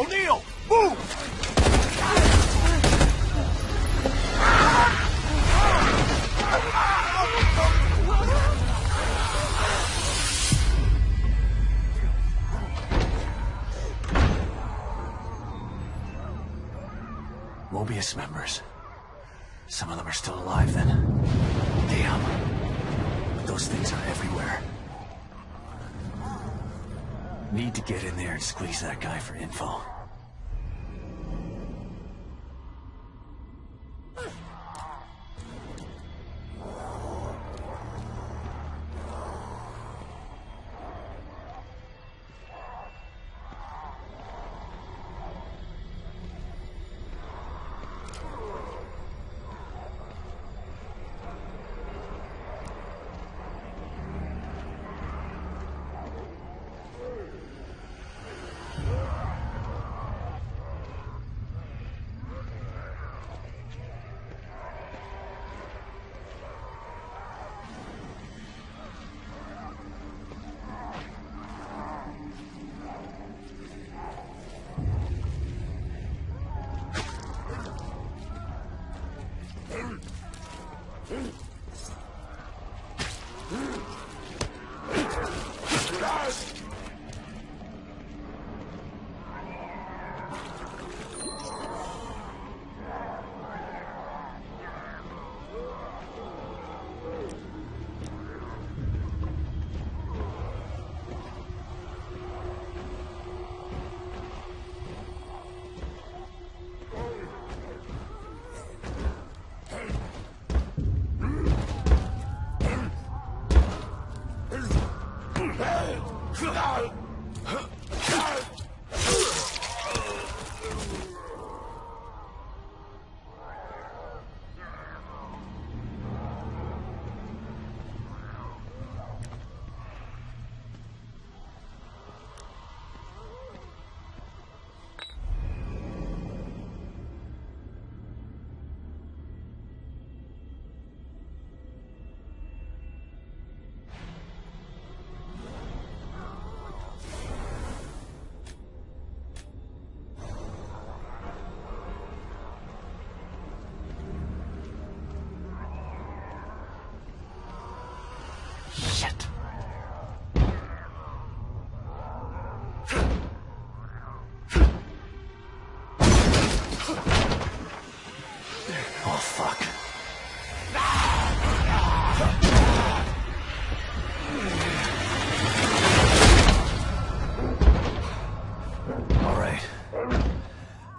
O'Neal, move! Mobius members. Some of them are still alive then. Damn. But those things are everywhere. Need to get in there and squeeze that guy for info. Mm-hmm.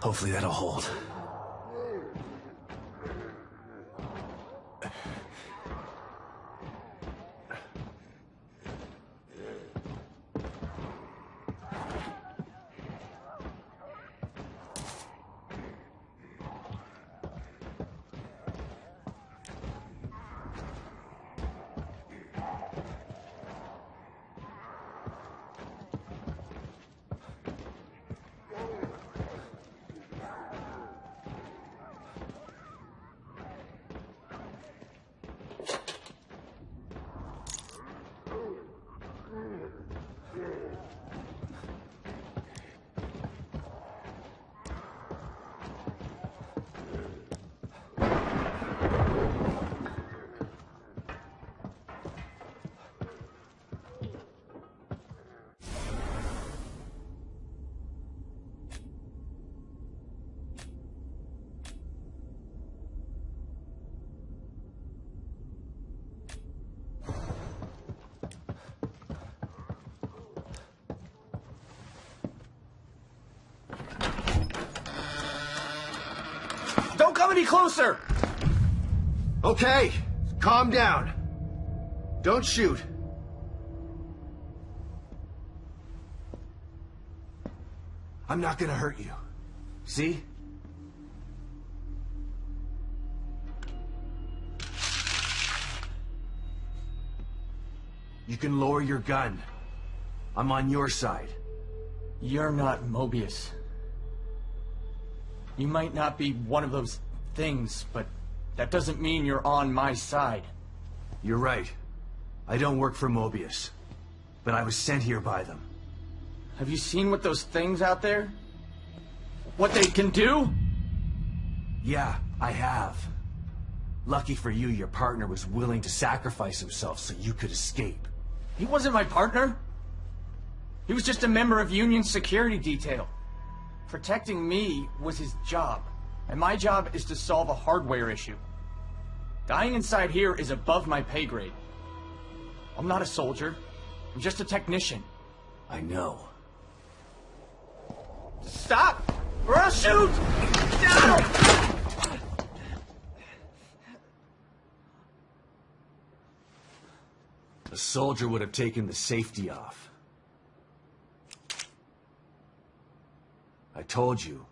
Hopefully that'll hold. Come any closer! Okay, calm down. Don't shoot. I'm not gonna hurt you. See? You can lower your gun. I'm on your side. You're not Mobius. You might not be one of those things, but that doesn't mean you're on my side. You're right. I don't work for Mobius. But I was sent here by them. Have you seen what those things out there? What they can do? Yeah, I have. Lucky for you, your partner was willing to sacrifice himself so you could escape. He wasn't my partner. He was just a member of Union security detail. Protecting me was his job, and my job is to solve a hardware issue. Dying inside here is above my pay grade. I'm not a soldier. I'm just a technician. I know. Stop! Or I'll shoot! No! A soldier would have taken the safety off. I told you,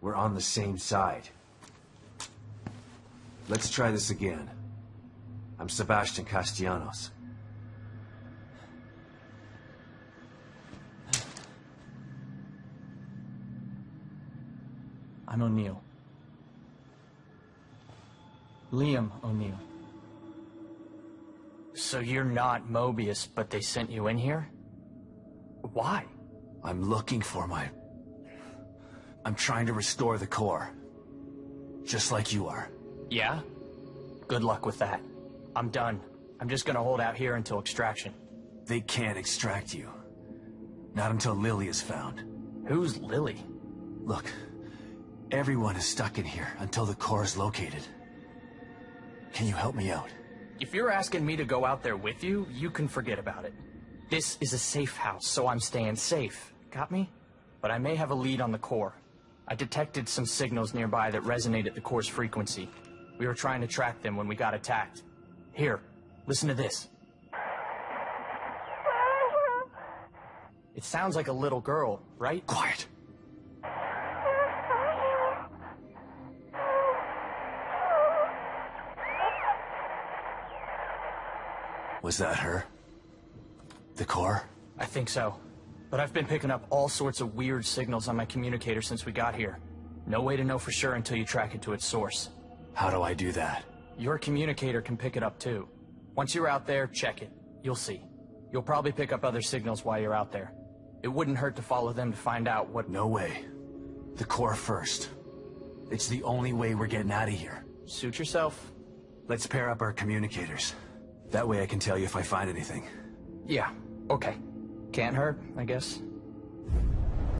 we're on the same side. Let's try this again. I'm Sebastian Castellanos. I'm O'Neal. Liam O'Neal. So you're not Mobius, but they sent you in here? Why? I'm looking for my... I'm trying to restore the core. Just like you are. Yeah? Good luck with that. I'm done. I'm just gonna hold out here until extraction. They can't extract you. Not until Lily is found. Who's Lily? Look, everyone is stuck in here until the core is located. Can you help me out? If you're asking me to go out there with you, you can forget about it. This is a safe house, so I'm staying safe. Got me? But I may have a lead on the core. I detected some signals nearby that resonate at the core's frequency. We were trying to track them when we got attacked. Here, listen to this. It sounds like a little girl, right? Quiet. Was that her? The core? I think so. But I've been picking up all sorts of weird signals on my communicator since we got here. No way to know for sure until you track it to its source. How do I do that? Your communicator can pick it up too. Once you're out there, check it. You'll see. You'll probably pick up other signals while you're out there. It wouldn't hurt to follow them to find out what... No way. The core first. It's the only way we're getting out of here. Suit yourself. Let's pair up our communicators. That way I can tell you if I find anything. Yeah, okay. Can't hurt, I guess.